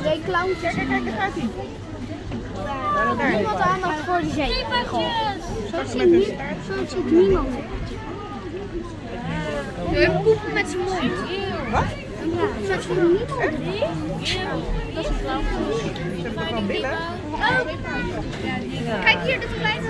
Twee clowns. Kijk, kijk, daar gaat hij. Niemand aandacht voor de zee. Zo ziet zo ziet niemand. Een poepen met zijn mond. Wat? Ja, zo ziet niemand. Ze hebben toch wel billen? Kijk hier, dit kleine